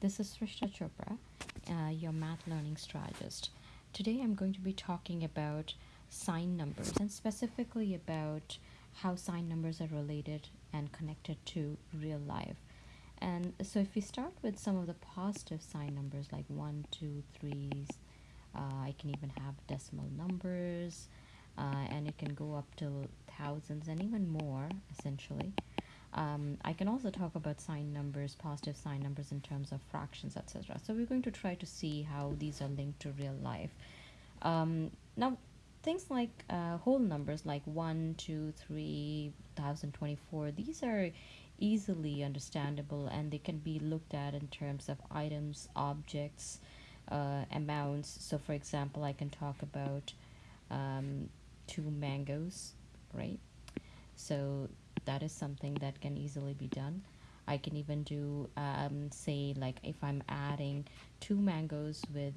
This is Srishta Chopra, uh, your math learning strategist. Today I'm going to be talking about sign numbers and specifically about how sign numbers are related and connected to real life. And so if we start with some of the positive sign numbers like one, two, threes, uh, I can even have decimal numbers, uh, and it can go up to thousands and even more essentially. Um, I can also talk about sign numbers, positive sign numbers in terms of fractions, etc. So we're going to try to see how these are linked to real life. Um, now, things like uh, whole numbers like 1, 2, 3, 1024, these are easily understandable and they can be looked at in terms of items, objects, uh, amounts. So, for example, I can talk about um, two mangoes, right? So that is something that can easily be done. I can even do, um, say, like if I'm adding two mangoes with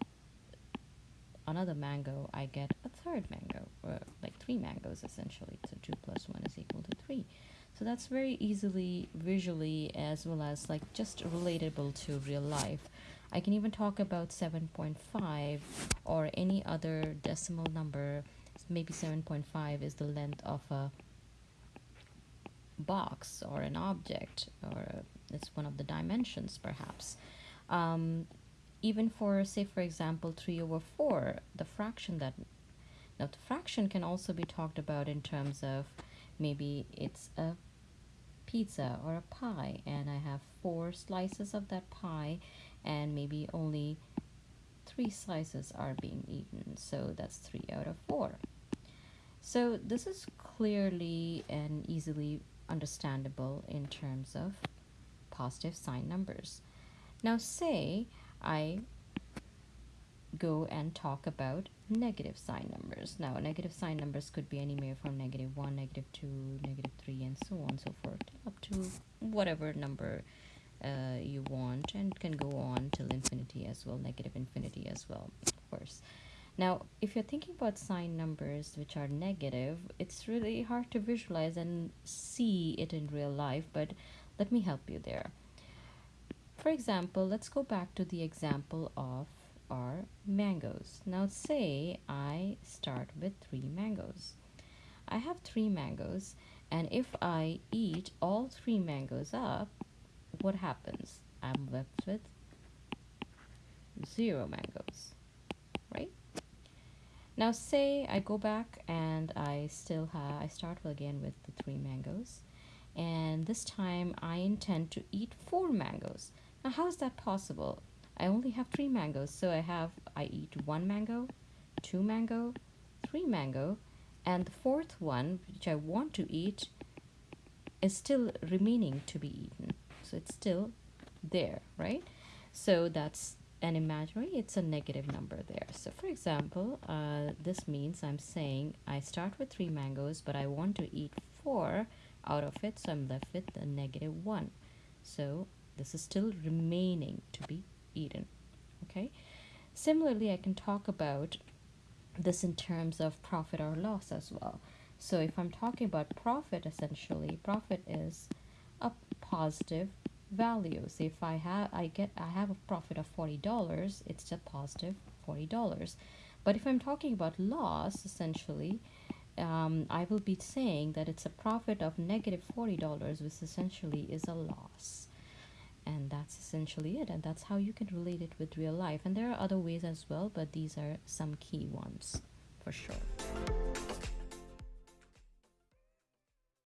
another mango, I get a third mango, or like three mangoes essentially. So 2 plus 1 is equal to 3. So that's very easily visually as well as like just relatable to real life. I can even talk about 7.5 or any other decimal number. Maybe 7.5 is the length of a box or an object or it's one of the dimensions perhaps. Um, even for say for example 3 over 4 the fraction that now the fraction can also be talked about in terms of maybe it's a pizza or a pie and I have four slices of that pie and maybe only three slices are being eaten so that's three out of four. So this is clearly and easily understandable in terms of positive sign numbers. Now say I go and talk about negative sign numbers. Now negative sign numbers could be anywhere from negative 1, negative 2, negative 3 and so on and so forth up to whatever number uh, you want and can go on till infinity as well, negative infinity as well, of course. Now, if you're thinking about sign numbers which are negative, it's really hard to visualize and see it in real life, but let me help you there. For example, let's go back to the example of our mangoes. Now say I start with three mangoes. I have three mangoes and if I eat all three mangoes up, what happens? I'm left with zero mangoes? Now say I go back and I still have, I start again with the three mangoes and this time I intend to eat four mangoes. Now how is that possible? I only have three mangoes so I have, I eat one mango, two mango, three mango and the fourth one which I want to eat is still remaining to be eaten. So it's still there, right? So that's an imaginary, it's a negative number there. So for example, uh, this means I'm saying I start with three mangoes, but I want to eat four out of it, so I'm left with a negative one. So this is still remaining to be eaten, okay? Similarly, I can talk about this in terms of profit or loss as well. So if I'm talking about profit, essentially, profit is a positive values. If i have i get i have a profit of $40 it's a positive $40 but if i'm talking about loss essentially um, i will be saying that it's a profit of negative $40 which essentially is a loss. And that's essentially it and that's how you can relate it with real life. And there are other ways as well but these are some key ones for sure